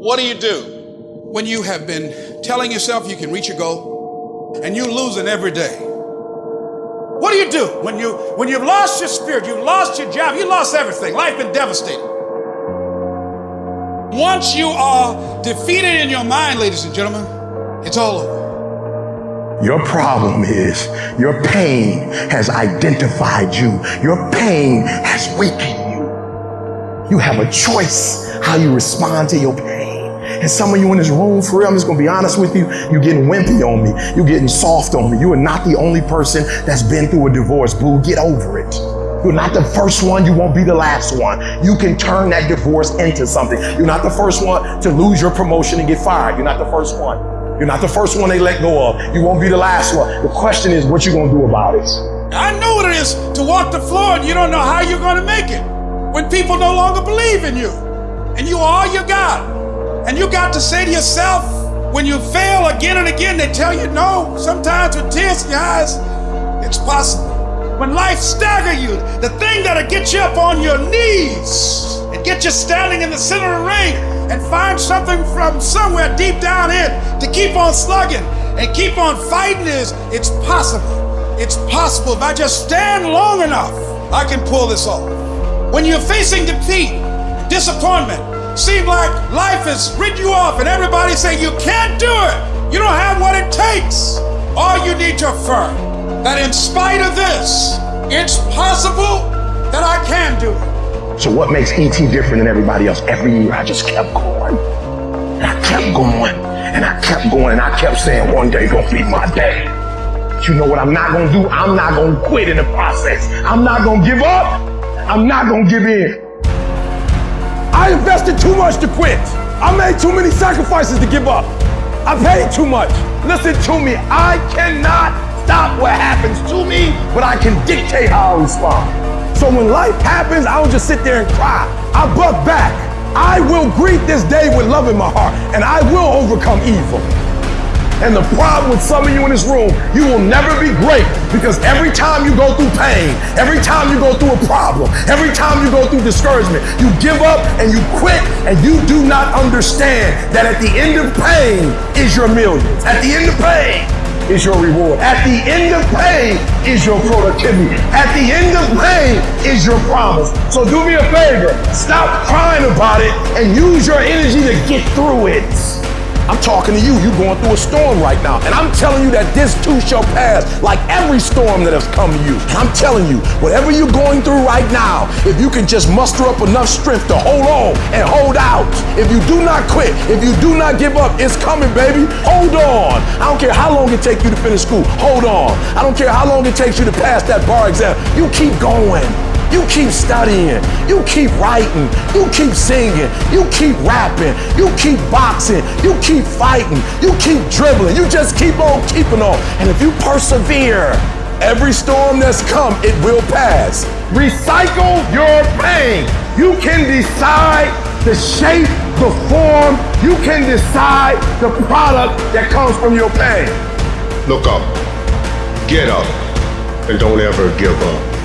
What do you do? When you have been telling yourself you can reach your goal and you're losing every day. What do you do when you when you've lost your spirit, you've lost your job, you lost everything, life been devastated. Once you are defeated in your mind, ladies and gentlemen, it's all over. Your problem is your pain has identified you. Your pain has weakened you. You have a choice how you respond to your pain. And some of you in this room, for real, I'm just gonna be honest with you, you're getting wimpy on me. You're getting soft on me. You are not the only person that's been through a divorce, boo. Get over it. You're not the first one, you won't be the last one. You can turn that divorce into something. You're not the first one to lose your promotion and get fired. You're not the first one. You're not the first one they let go of. You won't be the last one. The question is what you gonna do about it. I know what it is to walk the floor and you don't know how you're gonna make it. When people no longer believe in you and you are your you got. And you got to say to yourself, when you fail again and again, they tell you no, sometimes with tears in your eyes, it's possible. When life stagger you, the thing that'll get you up on your knees and get you standing in the center of the ring and find something from somewhere deep down in to keep on slugging and keep on fighting is it's possible. It's possible. If I just stand long enough, I can pull this off. When you're facing defeat, disappointment, seem like life has written you off and everybody say you can't do it. You don't have what it takes. All you need to affirm that in spite of this, it's possible that I can do it. So what makes ET different than everybody else? Every year I just kept going. And I kept going. And I kept going. And I kept saying one day gonna be my day. But you know what I'm not gonna do? I'm not gonna quit in the process. I'm not gonna give up. I'm not gonna give in. I invested too much to quit. I made too many sacrifices to give up. I paid too much. Listen to me. I cannot stop what happens to me, but I can dictate how I respond. So when life happens, I don't just sit there and cry. I buck back. I will greet this day with love in my heart, and I will overcome evil. And the problem with some of you in this room, you will never be great because every time you go through pain, every time you go through a problem, every time you go through discouragement, you give up and you quit and you do not understand that at the end of pain is your millions. At the end of pain is your reward. At the end of pain is your productivity. At the end of pain is your promise. So do me a favor, stop crying about it and use your energy to get through it. I'm talking to you. You're going through a storm right now. And I'm telling you that this too shall pass, like every storm that has come to you. I'm telling you, whatever you're going through right now, if you can just muster up enough strength to hold on and hold out, if you do not quit, if you do not give up, it's coming, baby. Hold on. I don't care how long it takes you to finish school. Hold on. I don't care how long it takes you to pass that bar exam. You keep going. You keep studying. You keep writing. You keep singing. You keep rapping. You keep boxing. You keep fighting. You keep dribbling. You just keep on keeping on. And if you persevere, every storm that's come, it will pass. Recycle your pain. You can decide the shape, the form. You can decide the product that comes from your pain. Look up, get up, and don't ever give up.